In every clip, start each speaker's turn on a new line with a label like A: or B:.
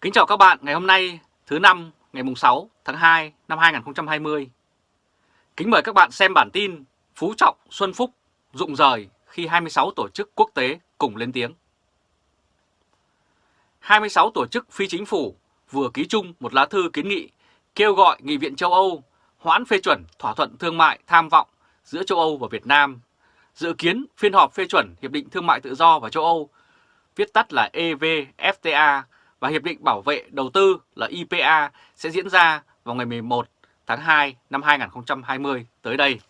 A: Kính chào các bạn ngày hôm nay thứ năm ngày mùng 6 tháng 2 năm 2020. Kính mời các bạn xem bản tin Phú Trọng Xuân Phúc rụng rời khi 26 tổ chức quốc tế cùng lên tiếng. 26 tổ chức phi chính phủ vừa ký chung một lá thư kiến nghị kêu gọi Nghị viện châu Âu hoãn phê chuẩn thỏa thuận thương mại tham vọng giữa châu Âu và Việt Nam. Dự kiến phiên họp phê chuẩn Hiệp định Thương mại Tự do và châu Âu, viết tắt là EVFTA và Hiệp định Bảo vệ Đầu tư là IPA sẽ diễn ra vào ngày 11 tháng 2 năm 2020 tới đây.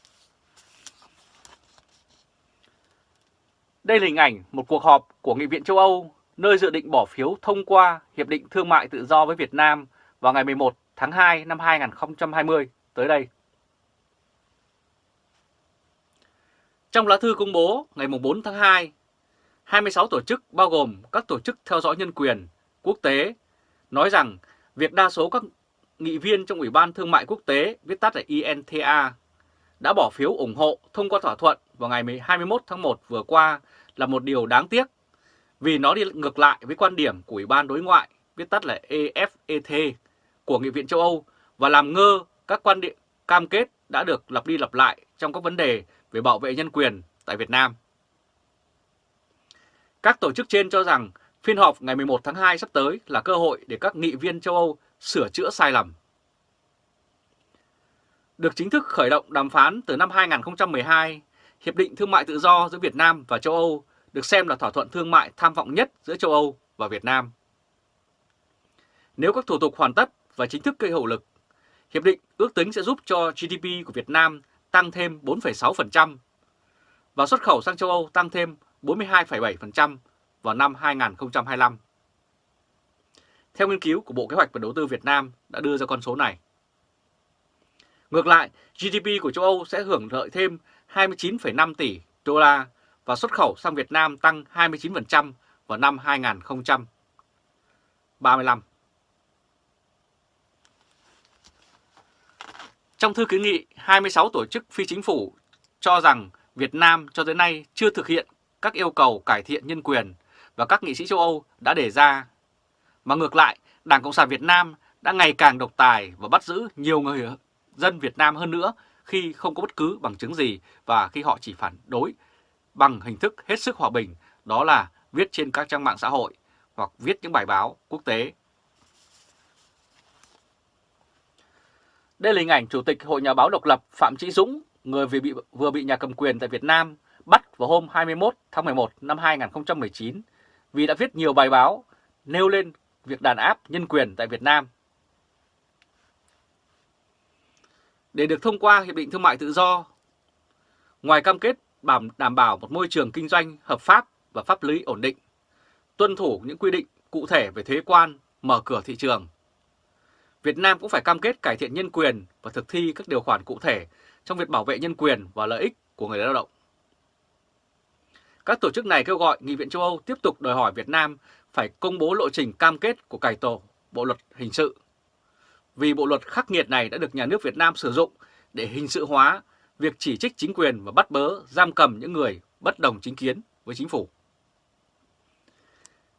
A: Đây là hình ảnh một cuộc họp của Nghị viện châu Âu nơi dự định bỏ phiếu thông qua Hiệp định Thương mại Tự do với Việt Nam vào ngày 11 tháng 2 năm 2020 tới đây. Trong lá thư công bố ngày 4 tháng 2, 26 tổ chức bao gồm các tổ chức theo dõi nhân quyền, quốc tế nói rằng việc đa số các nghị viên trong Ủy ban Thương mại Quốc tế, viết tắt là INTA, đã bỏ phiếu ủng hộ thông qua thỏa thuận vào ngày 21 tháng 1 vừa qua là một điều đáng tiếc vì nó đi ngược lại với quan điểm của Ủy ban Đối ngoại, viết tắt là EFET của Nghị viện châu Âu và làm ngơ các quan điểm cam kết đã được lặp đi lặp lại trong các vấn đề về bảo vệ nhân quyền tại Việt Nam. Các tổ chức trên cho rằng phiên họp ngày 11 tháng 2 sắp tới là cơ hội để các nghị viên châu Âu sửa chữa sai lầm. Được chính thức khởi động đàm phán từ năm 2012, Hiệp định Thương mại Tự do giữa Việt Nam và châu Âu được xem là thỏa thuận thương mại tham vọng nhất giữa châu Âu và Việt Nam. Nếu các thủ tục hoàn tất và chính thức gây hiệu lực, Hiệp định ước tính sẽ giúp cho GDP của Việt Nam tăng thêm 4,6% và xuất khẩu sang châu Âu tăng thêm 42,7% vào năm 2025. Theo nghiên cứu của Bộ Kế hoạch và Đầu tư Việt Nam đã đưa ra con số này. Ngược lại, GDP của châu Âu sẽ hưởng lợi thêm 29,5 tỷ đô la và xuất khẩu sang Việt Nam tăng 29% vào năm 2035. Trong thư kiến nghị, 26 tổ chức phi chính phủ cho rằng Việt Nam cho tới nay chưa thực hiện các yêu cầu cải thiện nhân quyền và các nghị sĩ châu Âu đã đề ra. Mà ngược lại, Đảng Cộng sản Việt Nam đã ngày càng độc tài và bắt giữ nhiều người dân Việt Nam hơn nữa khi không có bất cứ bằng chứng gì và khi họ chỉ phản đối bằng hình thức hết sức hòa bình, đó là viết trên các trang mạng xã hội hoặc viết những bài báo quốc tế. Đây là hình ảnh Chủ tịch Hội Nhà báo độc lập Phạm Trí Dũng, người vừa bị, vừa bị nhà cầm quyền tại Việt Nam bắt vào hôm 21 tháng 11 năm 2019 vì đã viết nhiều bài báo nêu lên việc đàn áp nhân quyền tại Việt Nam. Để được thông qua Hiệp định Thương mại Tự do, ngoài cam kết đảm bảo một môi trường kinh doanh hợp pháp và pháp lý ổn định, tuân thủ những quy định cụ thể về thuế quan, mở cửa thị trường, Việt Nam cũng phải cam kết cải thiện nhân quyền và thực thi các điều khoản cụ thể trong việc bảo vệ nhân quyền và lợi ích của người lao động. Các tổ chức này kêu gọi Nghị viện châu Âu tiếp tục đòi hỏi Việt Nam phải công bố lộ trình cam kết của cải tổ Bộ Luật Hình sự. Vì bộ luật khắc nghiệt này đã được nhà nước Việt Nam sử dụng để hình sự hóa việc chỉ trích chính quyền và bắt bớ, giam cầm những người bất đồng chính kiến với chính phủ.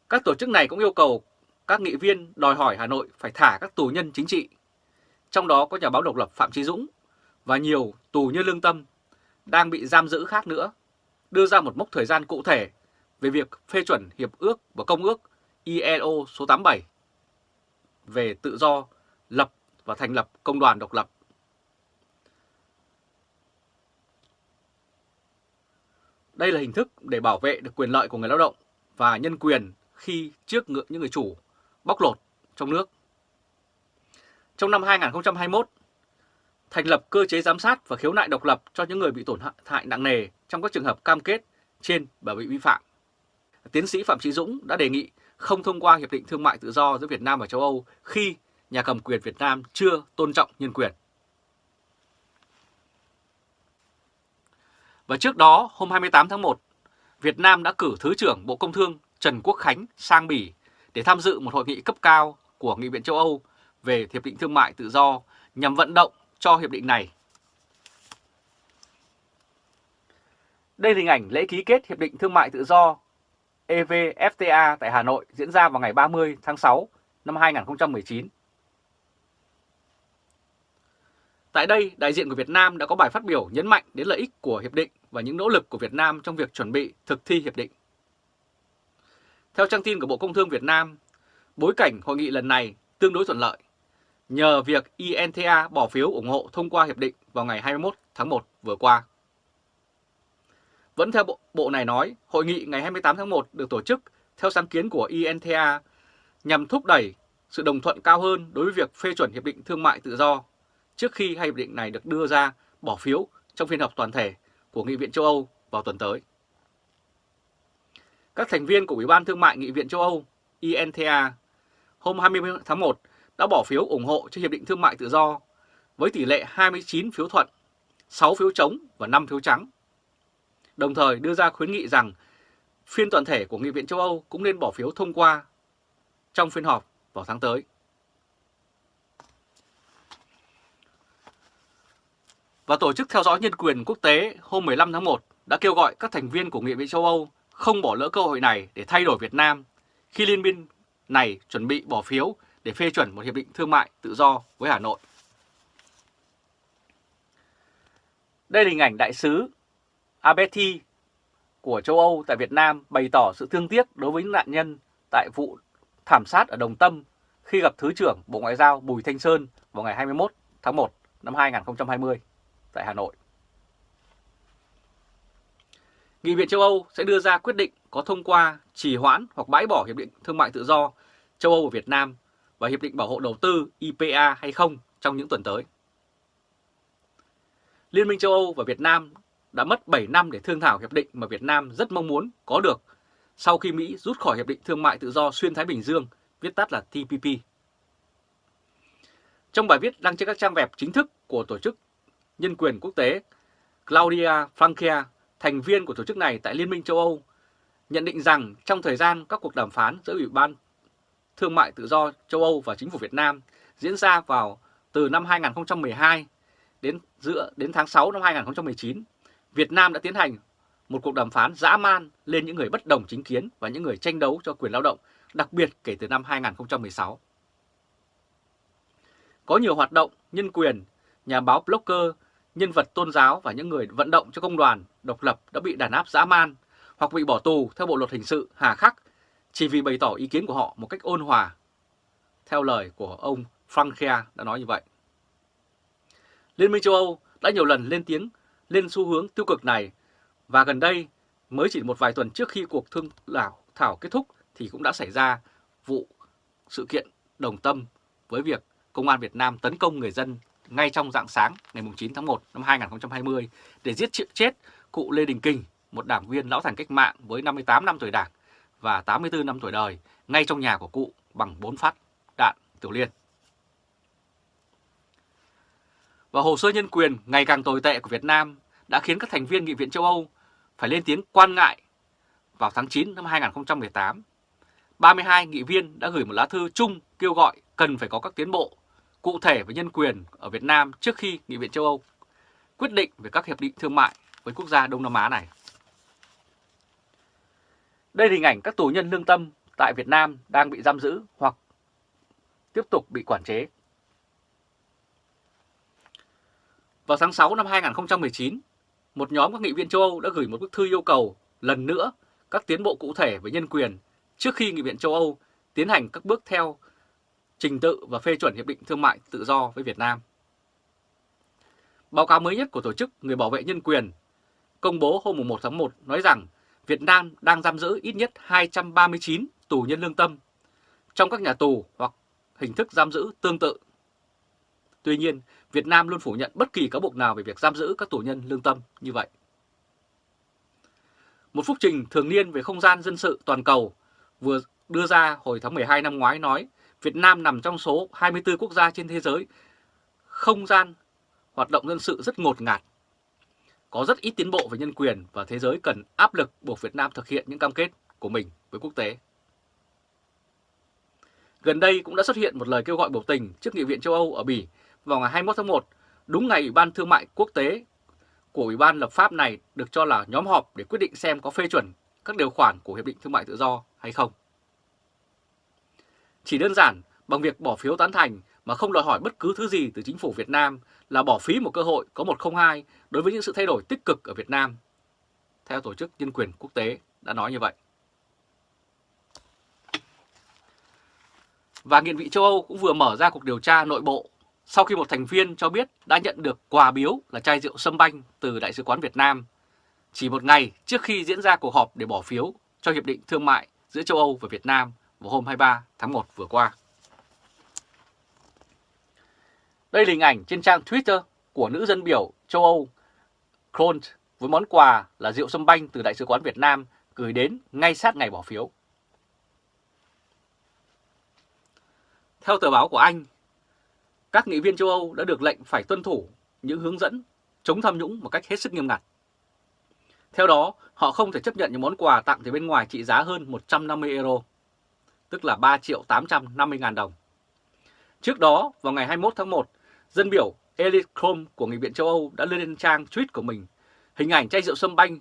A: Các tổ chức này cũng yêu cầu các nghị viên đòi hỏi Hà Nội phải thả các tù nhân chính trị, trong đó có nhà báo độc lập Phạm Trí Dũng và nhiều tù nhân lương tâm đang bị giam giữ khác nữa, đưa ra một mốc thời gian cụ thể về việc phê chuẩn Hiệp ước và Công ước ILO số 87 về tự do lập và thành lập công đoàn độc lập. Đây là hình thức để bảo vệ được quyền lợi của người lao động và nhân quyền khi trước ngưỡng những người chủ bóc lột trong nước. Trong năm 2021, thành lập cơ chế giám sát và khiếu nại độc lập cho những người bị tổn hại nặng nề trong các trường hợp cam kết trên và bị vi phạm. Tiến sĩ Phạm Trí Dũng đã đề nghị không thông qua Hiệp định Thương mại Tự do giữa Việt Nam và châu Âu khi nhà cầm quyền Việt Nam chưa tôn trọng nhân quyền. Và trước đó, hôm 28 tháng 1, Việt Nam đã cử Thứ trưởng Bộ Công Thương Trần Quốc Khánh sang Bỉ để tham dự một hội nghị cấp cao của Nghị viện châu Âu về Hiệp định Thương mại Tự do nhằm vận động cho hiệp định này. Đây là hình ảnh lễ ký kết Hiệp định Thương mại Tự do EVFTA tại Hà Nội diễn ra vào ngày 30 tháng 6 năm 2019. Tại đây, đại diện của Việt Nam đã có bài phát biểu nhấn mạnh đến lợi ích của Hiệp định và những nỗ lực của Việt Nam trong việc chuẩn bị thực thi Hiệp định. Theo trang tin của Bộ Công Thương Việt Nam, bối cảnh hội nghị lần này tương đối thuận lợi nhờ việc INTA bỏ phiếu ủng hộ thông qua hiệp định vào ngày 21 tháng 1 vừa qua. Vẫn theo bộ, bộ này nói, hội nghị ngày 28 tháng 1 được tổ chức theo sáng kiến của INTA nhằm thúc đẩy sự đồng thuận cao hơn đối với việc phê chuẩn hiệp định thương mại tự do trước khi hai hiệp định này được đưa ra bỏ phiếu trong phiên họp toàn thể của Nghị viện châu Âu vào tuần tới. Các thành viên của Ủy ban Thương mại Nghị viện châu Âu INTA hôm 20 tháng 1 đã bỏ phiếu ủng hộ cho Hiệp định Thương mại Tự do với tỷ lệ 29 phiếu thuận, 6 phiếu chống và 5 phiếu trắng. Đồng thời đưa ra khuyến nghị rằng phiên toàn thể của Nghị viện châu Âu cũng nên bỏ phiếu thông qua trong phiên họp vào tháng tới. Và Tổ chức Theo dõi Nhân quyền Quốc tế hôm 15 tháng 1 đã kêu gọi các thành viên của Nghị viện châu Âu không bỏ lỡ cơ hội này để thay đổi Việt Nam khi liên minh này chuẩn bị bỏ phiếu để phê chuẩn một hiệp định thương mại tự do với Hà Nội. Đây là hình ảnh đại sứ Abeti của châu Âu tại Việt Nam bày tỏ sự thương tiếc đối với những nạn nhân tại vụ thảm sát ở Đồng Tâm khi gặp Thứ trưởng Bộ Ngoại giao Bùi Thanh Sơn vào ngày 21 tháng 1 năm 2020 tại Hà Nội. Nghị viện châu Âu sẽ đưa ra quyết định có thông qua, trì hoãn hoặc bãi bỏ Hiệp định Thương mại Tự do châu Âu và Việt Nam và Hiệp định Bảo hộ Đầu tư IPA hay không trong những tuần tới. Liên minh châu Âu và Việt Nam đã mất 7 năm để thương thảo hiệp định mà Việt Nam rất mong muốn có được sau khi Mỹ rút khỏi Hiệp định Thương mại Tự do Xuyên Thái Bình Dương, viết tắt là TPP. Trong bài viết đăng trên các trang web chính thức của Tổ chức Nhân quyền Quốc tế, Claudia Frankia, thành viên của tổ chức này tại Liên minh châu Âu, nhận định rằng trong thời gian các cuộc đàm phán giữa Ủy ban Thương mại Tự do châu Âu và Chính phủ Việt Nam diễn ra vào từ năm 2012 đến giữa đến tháng 6 năm 2019, Việt Nam đã tiến hành một cuộc đàm phán dã man lên những người bất đồng chính kiến và những người tranh đấu cho quyền lao động, đặc biệt kể từ năm 2016. Có nhiều hoạt động nhân quyền, nhà báo blogger, nhân vật tôn giáo và những người vận động cho công đoàn độc lập đã bị đàn áp dã man hoặc bị bỏ tù theo bộ luật hình sự hà khắc chỉ vì bày tỏ ý kiến của họ một cách ôn hòa. Theo lời của ông Frankia đã nói như vậy. Liên minh châu Âu đã nhiều lần lên tiếng lên xu hướng tiêu cực này và gần đây mới chỉ một vài tuần trước khi cuộc thương thảo kết thúc thì cũng đã xảy ra vụ sự kiện đồng tâm với việc Công an Việt Nam tấn công người dân ngay trong dạng sáng ngày 9 tháng 1 năm 2020 để giết chết cụ Lê Đình Kình, một đảng viên lão thành cách mạng với 58 năm tuổi đảng và 84 năm tuổi đời ngay trong nhà của cụ bằng 4 phát đạn tiểu liên. Và hồ sơ nhân quyền ngày càng tồi tệ của Việt Nam đã khiến các thành viên Nghị viện châu Âu phải lên tiếng quan ngại vào tháng 9 năm 2018. 32 nghị viên đã gửi một lá thư chung kêu gọi cần phải có các tiến bộ cụ thể về nhân quyền ở Việt Nam trước khi Nghị viện châu Âu quyết định về các hiệp định thương mại với quốc gia Đông Nam Á này. Đây là hình ảnh các tù nhân lương tâm tại Việt Nam đang bị giam giữ hoặc tiếp tục bị quản chế. Vào tháng 6 năm 2019, một nhóm các nghị viên châu Âu đã gửi một bức thư yêu cầu lần nữa các tiến bộ cụ thể về nhân quyền trước khi Nghị viện châu Âu tiến hành các bước theo trình tự và phê chuẩn Hiệp định Thương mại Tự do với Việt Nam. Báo cáo mới nhất của Tổ chức Người Bảo vệ Nhân quyền công bố hôm 1 tháng 1 nói rằng Việt Nam đang giam giữ ít nhất 239 tù nhân lương tâm trong các nhà tù hoặc hình thức giam giữ tương tự. Tuy nhiên, Việt Nam luôn phủ nhận bất kỳ cáo buộc nào về việc giam giữ các tù nhân lương tâm như vậy. Một phúc trình thường niên về không gian dân sự toàn cầu vừa đưa ra hồi tháng 12 năm ngoái nói Việt Nam nằm trong số 24 quốc gia trên thế giới không gian hoạt động dân sự rất ngột ngạt có rất ít tiến bộ về nhân quyền và thế giới cần áp lực buộc Việt Nam thực hiện những cam kết của mình với quốc tế. Gần đây cũng đã xuất hiện một lời kêu gọi biểu tình trước Nghị viện châu Âu ở Bỉ vào ngày 21 tháng 1, đúng ngày Ủy ban Thương mại Quốc tế của Ủy ban lập pháp này được cho là nhóm họp để quyết định xem có phê chuẩn các điều khoản của Hiệp định Thương mại Tự do hay không. Chỉ đơn giản, bằng việc bỏ phiếu tán thành mà không đòi hỏi bất cứ thứ gì từ chính phủ Việt Nam là bỏ phí một cơ hội có 102 đối với những sự thay đổi tích cực ở Việt Nam. Theo Tổ chức Nhân quyền Quốc tế đã nói như vậy. Và Nghị viện châu Âu cũng vừa mở ra cuộc điều tra nội bộ sau khi một thành viên cho biết đã nhận được quà biếu là chai rượu sâm banh từ Đại sứ quán Việt Nam chỉ một ngày trước khi diễn ra cuộc họp để bỏ phiếu cho Hiệp định Thương mại giữa châu Âu và Việt Nam vào hôm 23 tháng 1 vừa qua. Đây là hình ảnh trên trang Twitter của nữ dân biểu châu Âu Kront với món quà là rượu sâm banh từ Đại sứ quán Việt Nam gửi đến ngay sát ngày bỏ phiếu. Theo tờ báo của Anh, các nghị viên châu Âu đã được lệnh phải tuân thủ những hướng dẫn chống tham nhũng một cách hết sức nghiêm ngặt. Theo đó, họ không thể chấp nhận những món quà tặng từ bên ngoài trị giá hơn 150 euro, tức là 3 triệu 850 ngàn đồng. Trước đó, vào ngày 21 tháng 1, dân biểu Elite Chrome của Nghị viện châu Âu đã lên trang tweet của mình hình ảnh chai rượu sâm banh,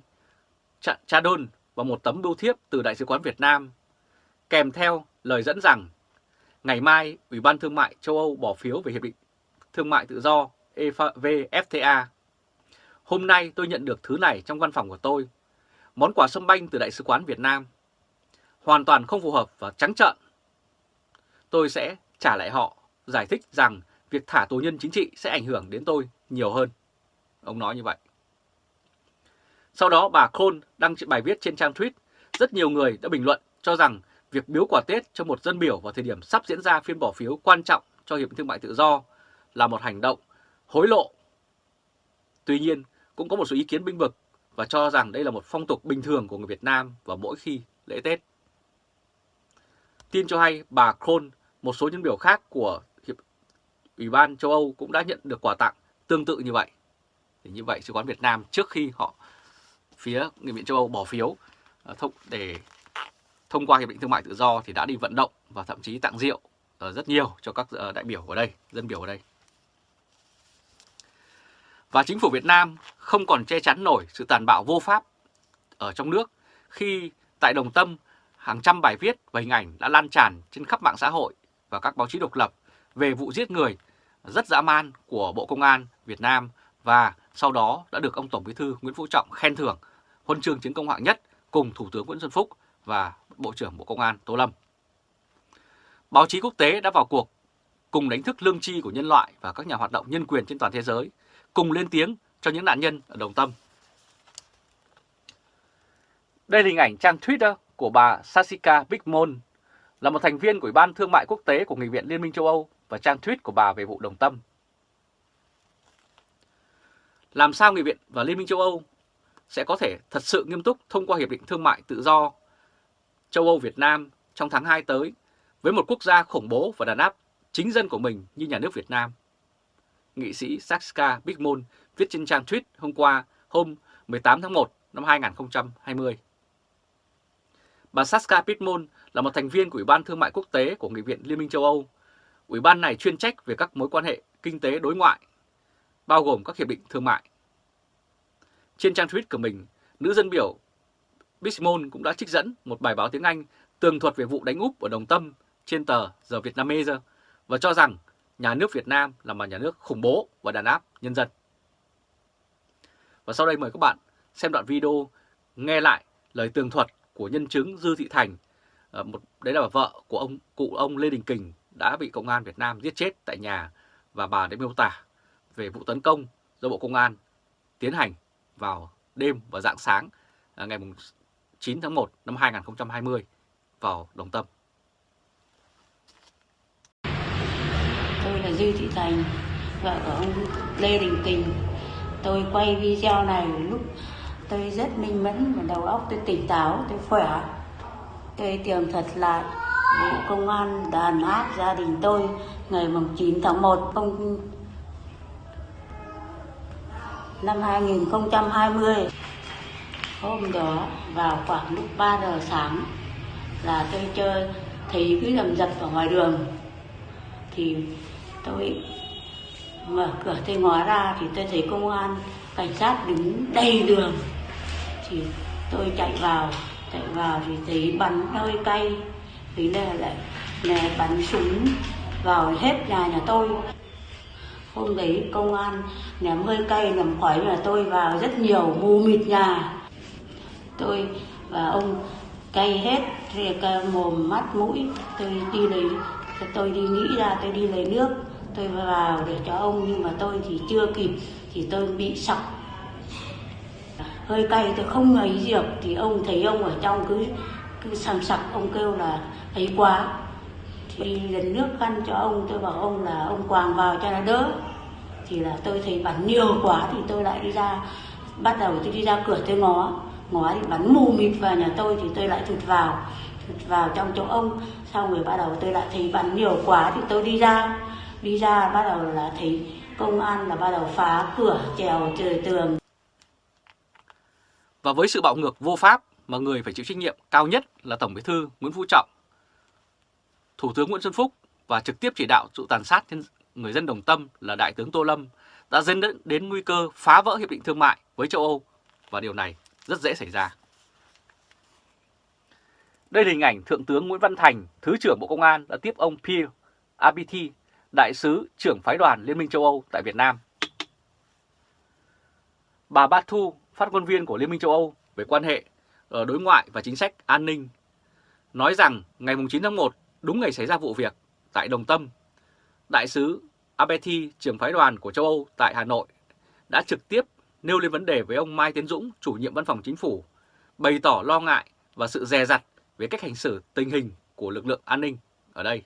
A: cha đôn và một tấm bưu thiếp từ Đại sứ quán Việt Nam, kèm theo lời dẫn rằng ngày mai Ủy ban Thương mại châu Âu bỏ phiếu về Hiệp định Thương mại Tự do EVFTA Hôm nay tôi nhận được thứ này trong văn phòng của tôi. Món quà sâm banh từ Đại sứ quán Việt Nam. Hoàn toàn không phù hợp và trắng trợn. Tôi sẽ trả lại họ, giải thích rằng việc thả tù nhân chính trị sẽ ảnh hưởng đến tôi nhiều hơn. Ông nói như vậy. Sau đó bà Khôn đăng bài viết trên trang tweet, rất nhiều người đã bình luận cho rằng việc biếu quà Tết cho một dân biểu vào thời điểm sắp diễn ra phiên bỏ phiếu quan trọng cho Hiệp định Thương mại Tự do là một hành động hối lộ. Tuy nhiên, cũng có một số ý kiến binh vực và cho rằng đây là một phong tục bình thường của người Việt Nam vào mỗi khi lễ Tết. Tin cho hay bà Kroll, một số nhân biểu khác của Hiệp Ủy ban châu Âu cũng đã nhận được quà tặng tương tự như vậy. Thì như vậy, Sứ quán Việt Nam trước khi họ phía Nghị viện châu Âu bỏ phiếu à, thông để thông qua Hiệp định Thương mại Tự do thì đã đi vận động và thậm chí tặng rượu ờ, rất nhiều cho các ờ, đại biểu ở đây, dân biểu ở đây. Và chính phủ Việt Nam không còn che chắn nổi sự tàn bạo vô pháp ở trong nước khi tại Đồng Tâm hàng trăm bài viết và hình ảnh đã lan tràn trên khắp mạng xã hội và các báo chí độc lập về vụ giết người rất dã man của Bộ Công an Việt Nam và sau đó đã được ông Tổng Bí thư Nguyễn Phú Trọng khen thưởng huân chương chiến công hạng nhất cùng Thủ tướng Nguyễn Xuân Phúc và Bộ trưởng Bộ Công an Tô Lâm. Báo chí quốc tế đã vào cuộc cùng đánh thức lương tri của nhân loại và các nhà hoạt động nhân quyền trên toàn thế giới cùng lên tiếng cho những nạn nhân ở Đồng Tâm. Đây là hình ảnh trang Twitter của bà Sasika Bigmon, là một thành viên của Ủy ban Thương mại Quốc tế của Nghị viện Liên minh châu Âu và trang tweet của bà về vụ Đồng Tâm. Làm sao Nghị viện và Liên minh châu Âu sẽ có thể thật sự nghiêm túc thông qua Hiệp định Thương mại Tự do châu Âu-Việt Nam trong tháng 2 tới với một quốc gia khủng bố và đàn áp chính dân của mình như nhà nước Việt Nam nghị sĩ Saska Bigmon viết trên trang tweet hôm qua, hôm 18 tháng 1 năm 2020. Bà Saska Pitmon là một thành viên của Ủy ban Thương mại Quốc tế của Nghị viện Liên minh châu Âu. Ủy ban này chuyên trách về các mối quan hệ kinh tế đối ngoại, bao gồm các hiệp định thương mại. Trên trang tweet của mình, nữ dân biểu Bismol cũng đã trích dẫn một bài báo tiếng Anh tường thuật về vụ đánh úp ở Đồng Tâm trên tờ The Vietnamese và cho rằng nhà nước Việt Nam là một nhà nước khủng bố và đàn áp nhân dân. Và sau đây mời các bạn xem đoạn video nghe lại lời tường thuật của nhân chứng Dư Thị Thành, ờ, một đấy là vợ của ông cụ ông Lê Đình Kình đã bị công an Việt Nam giết chết tại nhà và bà đã miêu tả về vụ tấn công do Bộ Công an tiến hành vào đêm và dạng sáng ờ, ngày 9 tháng 1 năm 2020 vào Đồng Tâm.
B: tôi là Dư Thị Thành, vợ của ông Lê Đình Kình. Tôi quay video này lúc tôi rất minh mẫn và đầu óc tôi tỉnh táo, tôi khỏe. Tôi tường thật lại Bộ Công an đàn áp gia đình tôi ngày 9 tháng 1 không năm 2020. Hôm đó vào khoảng lúc 3 giờ sáng là tôi chơi, thấy cái lầm dập ở ngoài đường. Thì tôi mở cửa tôi ngó ra thì tôi thấy công an, cảnh sát đứng đầy đường. Thì tôi chạy vào chạy vào thì thấy bắn hơi cay. Thì là lại nè bắn súng vào hết nhà nhà tôi. Hôm đấy công an ném hơi cay, ném khói nhà tôi vào rất nhiều mù mịt nhà tôi và ông cay hết, thì mồm, mắt, mũi. Tôi đi lấy, tôi đi nghĩ ra, tôi đi lấy nước. Tôi vào để cho ông, nhưng mà tôi thì chưa kịp, thì tôi bị sặc. Hơi cay, tôi không ấy gì được thì ông thấy ông ở trong cứ cứ sầm sặc. Ông kêu là ấy quá. Thì lần nước khăn cho ông, tôi bảo ông là, ông quàng vào cho nó đỡ. Thì là tôi thấy bắn nhiều quá, thì tôi lại đi ra, bắt đầu tôi đi ra cửa tôi ngó ngói thì bắn mù mịt vào nhà tôi thì tôi lại thụt vào thụt vào trong chỗ ông. Xong rồi bắt đầu tôi lại thấy bắn nhiều quá thì tôi đi ra. Đi ra bắt đầu là thấy công an là bắt đầu phá cửa trèo trời tường.
A: Và với sự bạo ngược vô pháp mà người phải chịu trách nhiệm cao nhất là Tổng Bí thư Nguyễn Phú Trọng, Thủ tướng Nguyễn Xuân Phúc và trực tiếp chỉ đạo sự tàn sát người dân Đồng Tâm là Đại tướng Tô Lâm đã dẫn đến, đến nguy cơ phá vỡ hiệp định thương mại với châu Âu. Và điều này rất dễ xảy ra. Đây là hình ảnh Thượng tướng Nguyễn Văn Thành, Thứ trưởng Bộ Công an đã tiếp ông Pierre Abiti, Đại sứ trưởng phái đoàn Liên minh châu Âu tại Việt Nam. Bà Bát Thu, phát ngôn viên của Liên minh châu Âu về quan hệ ở đối ngoại và chính sách an ninh, nói rằng ngày 9 tháng 1, đúng ngày xảy ra vụ việc tại Đồng Tâm, Đại sứ Abeti, trưởng phái đoàn của châu Âu tại Hà Nội, đã trực tiếp nêu lên vấn đề với ông Mai Tiến Dũng, chủ nhiệm văn phòng chính phủ, bày tỏ lo ngại và sự dè dặt về cách hành xử tình hình của lực lượng an ninh ở đây.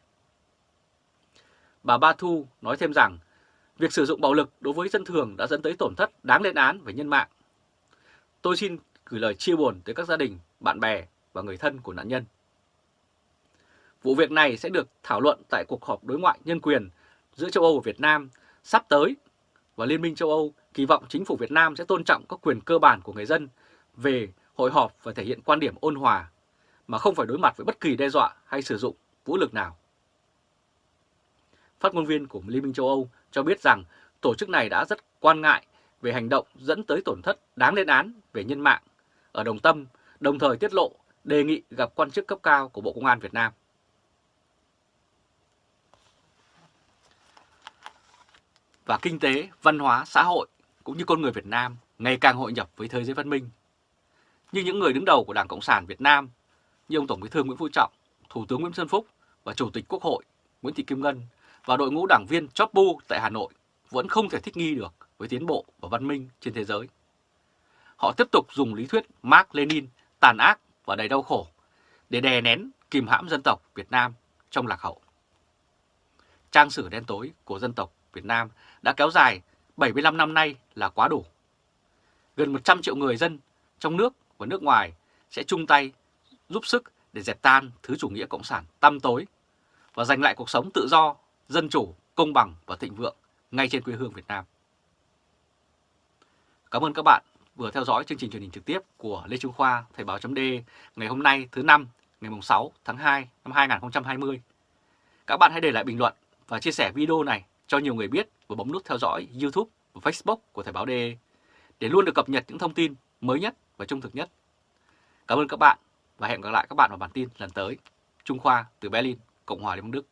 A: Bà Ba Thu nói thêm rằng, việc sử dụng bạo lực đối với dân thường đã dẫn tới tổn thất đáng lên án về nhân mạng. Tôi xin gửi lời chia buồn tới các gia đình, bạn bè và người thân của nạn nhân. Vụ việc này sẽ được thảo luận tại cuộc họp đối ngoại nhân quyền giữa châu Âu và Việt Nam sắp tới và Liên minh châu Âu kỳ vọng chính phủ Việt Nam sẽ tôn trọng các quyền cơ bản của người dân về hội họp và thể hiện quan điểm ôn hòa mà không phải đối mặt với bất kỳ đe dọa hay sử dụng vũ lực nào. Phát ngôn viên của Liên minh châu Âu cho biết rằng tổ chức này đã rất quan ngại về hành động dẫn tới tổn thất đáng lên án về nhân mạng ở Đồng Tâm, đồng thời tiết lộ đề nghị gặp quan chức cấp cao của Bộ Công an Việt Nam. Và kinh tế, văn hóa, xã hội cũng như con người Việt Nam ngày càng hội nhập với thế giới văn minh. Như những người đứng đầu của Đảng Cộng sản Việt Nam như ông Tổng Bí thư Nguyễn Phú Trọng, Thủ tướng Nguyễn Xuân Phúc và Chủ tịch Quốc hội Nguyễn Thị Kim Ngân và đội ngũ đảng viên chóp bu tại Hà Nội vẫn không thể thích nghi được với tiến bộ và văn minh trên thế giới. Họ tiếp tục dùng lý thuyết Mark Lenin tàn ác và đầy đau khổ để đè nén kìm hãm dân tộc Việt Nam trong lạc hậu. Trang sử đen tối của dân tộc Việt Nam đã kéo dài 75 năm nay là quá đủ. Gần 100 triệu người dân trong nước và nước ngoài sẽ chung tay giúp sức để dẹp tan thứ chủ nghĩa cộng sản tăm tối và giành lại cuộc sống tự do, dân chủ, công bằng và thịnh vượng ngay trên quê hương Việt Nam. Cảm ơn các bạn vừa theo dõi chương trình truyền hình trực tiếp của Lê Trung Khoa Thời báo .d ngày hôm nay thứ năm ngày 6 tháng 2 năm 2020. Các bạn hãy để lại bình luận và chia sẻ video này cho nhiều người biết và bấm nút theo dõi YouTube và Facebook của Thời báo D để luôn được cập nhật những thông tin mới nhất và trung thực nhất. Cảm ơn các bạn và hẹn gặp lại các bạn vào bản tin lần tới. Trung Khoa từ Berlin, Cộng hòa Liên bang Đức.